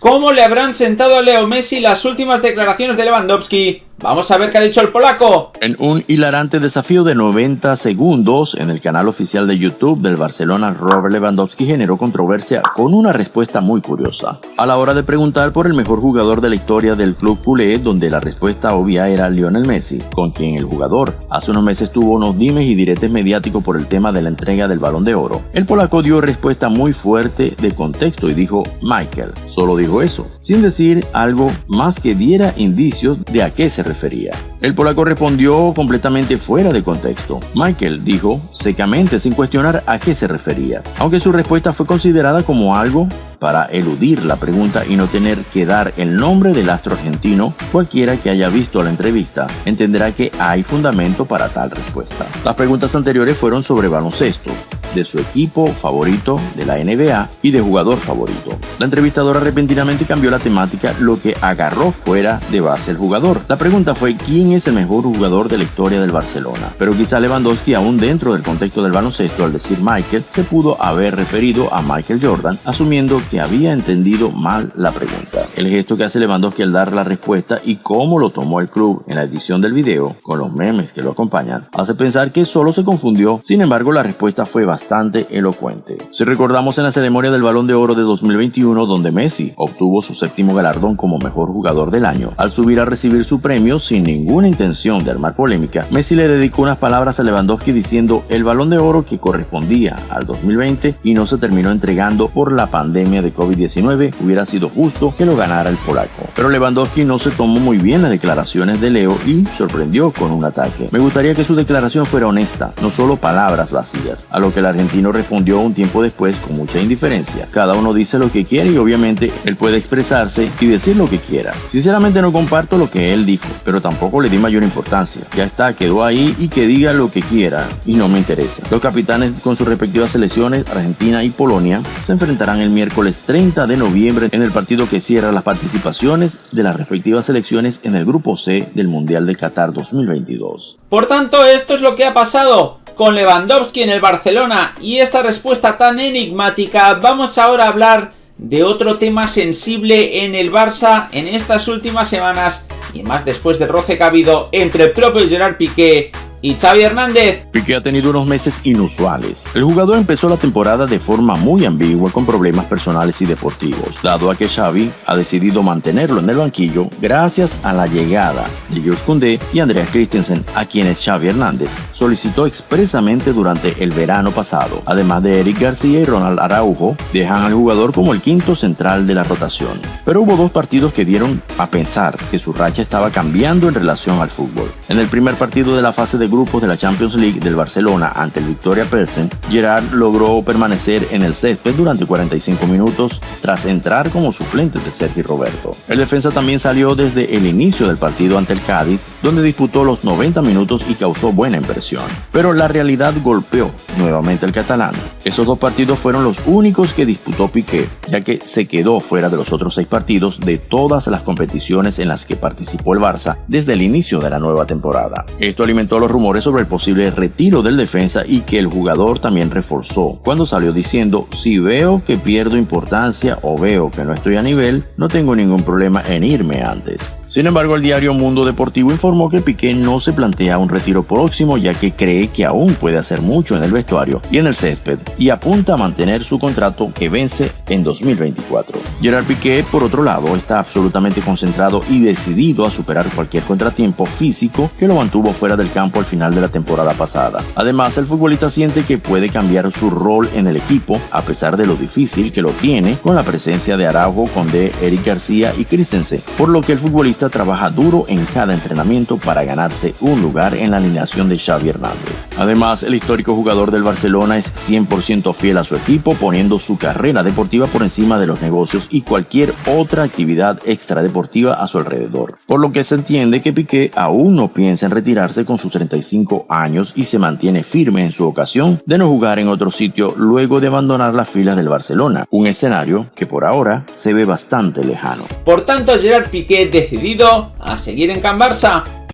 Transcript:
¿Cómo le habrán sentado a Leo Messi las últimas declaraciones de Lewandowski Vamos a ver qué ha dicho el polaco. En un hilarante desafío de 90 segundos en el canal oficial de YouTube del Barcelona, Robert Lewandowski generó controversia con una respuesta muy curiosa. A la hora de preguntar por el mejor jugador de la historia del club culé, donde la respuesta obvia era Lionel Messi, con quien el jugador hace unos meses tuvo unos dimes y diretes mediáticos por el tema de la entrega del balón de oro. El polaco dio respuesta muy fuerte de contexto y dijo Michael. Solo dijo eso, sin decir algo más que diera indicios de a qué se El polaco respondió completamente fuera de contexto. Michael dijo secamente sin cuestionar a qué se refería, aunque su respuesta fue considerada como algo para eludir la pregunta y no tener que dar el nombre del astro argentino, cualquiera que haya visto la entrevista entenderá que hay fundamento para tal respuesta. Las preguntas anteriores fueron sobre baloncesto, de su equipo favorito de la NBA y de jugador favorito. La entrevistadora repentinamente cambió la temática, lo que agarró fuera de base el jugador. La pregunta fue quién es el mejor jugador de la historia del Barcelona, pero quizá Lewandowski aún dentro del contexto del baloncesto al decir Michael se pudo haber referido a Michael Jordan, asumiendo que había entendido mal la pregunta. El gesto que hace Lewandowski al dar la respuesta y cómo lo tomó el club en la edición del video, con los memes que lo acompañan, hace pensar que solo se confundió, sin embargo la respuesta fue bastante bastante elocuente. Si recordamos en la ceremonia del Balón de Oro de 2021 donde Messi obtuvo su séptimo galardón como mejor jugador del año, al subir a recibir su premio sin ninguna intención de armar polémica, Messi le dedicó unas palabras a Lewandowski diciendo el Balón de Oro que correspondía al 2020 y no se terminó entregando por la pandemia de COVID-19 hubiera sido justo que lo ganara el polaco. Pero Lewandowski no se tomó muy bien las declaraciones de Leo y sorprendió con un ataque. Me gustaría que su declaración fuera honesta, no solo palabras vacías, a lo que la argentino respondió un tiempo después con mucha indiferencia. Cada uno dice lo que quiere y obviamente él puede expresarse y decir lo que quiera. Sinceramente no comparto lo que él dijo, pero tampoco le di mayor importancia. Ya está, quedó ahí y que diga lo que quiera y no me interesa. Los capitanes con sus respectivas selecciones, Argentina y Polonia, se enfrentarán el miércoles 30 de noviembre en el partido que cierra las participaciones de las respectivas selecciones en el grupo C del Mundial de Qatar 2022. Por tanto, esto es lo que ha pasado con Lewandowski en el Barcelona y esta respuesta tan enigmática, vamos ahora a hablar de otro tema sensible en el Barça en estas últimas semanas y más después del roce que ha habido entre el propio Gerard Piqué y Xavi Hernández. Piqué ha tenido unos meses inusuales. El jugador empezó la temporada de forma muy ambigua con problemas personales y deportivos, dado a que Xavi ha decidido mantenerlo en el banquillo gracias a la llegada de George Koundé y Andreas Christensen, a quienes Xavi Hernández solicitó expresamente durante el verano pasado. Además de Eric García y Ronald Araujo, dejan al jugador como el quinto central de la rotación. Pero hubo dos partidos que dieron a pensar que su racha estaba cambiando en relación al fútbol. En el primer partido de la fase de grupos de la Champions League del Barcelona ante el Victoria Pelsen, Gerard logró permanecer en el césped durante 45 minutos tras entrar como suplente de Sergio Roberto. El defensa también salió desde el inicio del partido ante el Cádiz, donde disputó los 90 minutos y causó buena impresión. Pero la realidad golpeó nuevamente al catalán. Esos dos partidos fueron los únicos que disputó Piqué, ya que se quedó fuera de los otros seis partidos de todas las competiciones en las que participó el Barça desde el inicio de la nueva temporada. Esto alimentó los rumores sobre el posible retiro del defensa y que el jugador también reforzó cuando salió diciendo si veo que pierdo importancia o veo que no estoy a nivel, no tengo ningún problema en irme antes. Sin embargo, el diario Mundo Deportivo informó que Piqué no se plantea un retiro próximo ya que cree que aún puede hacer mucho en el vestuario y en el césped y apunta a mantener su contrato que vence en 2024. Gerard Piqué, por otro lado, está absolutamente concentrado y decidido a superar cualquier contratiempo físico que lo mantuvo fuera del campo al final de la temporada pasada. Además, el futbolista siente que puede cambiar su rol en el equipo a pesar de lo difícil que lo tiene con la presencia de Araujo, Condé, Eric García y Christensen, por lo que el futbolista trabaja duro en cada entrenamiento para ganarse un lugar en la alineación de Xavi Hernández. Además, el histórico jugador del Barcelona es 100% fiel a su equipo, poniendo su carrera deportiva por encima de los negocios y cualquier otra actividad extradeportiva a su alrededor. Por lo que se entiende que Piqué aún no piensa en retirarse con sus 35 años y se mantiene firme en su ocasión de no jugar en otro sitio luego de abandonar las filas del Barcelona, un escenario que por ahora se ve bastante lejano. Por tanto, Gerard Piqué decidido a seguir en Can Barça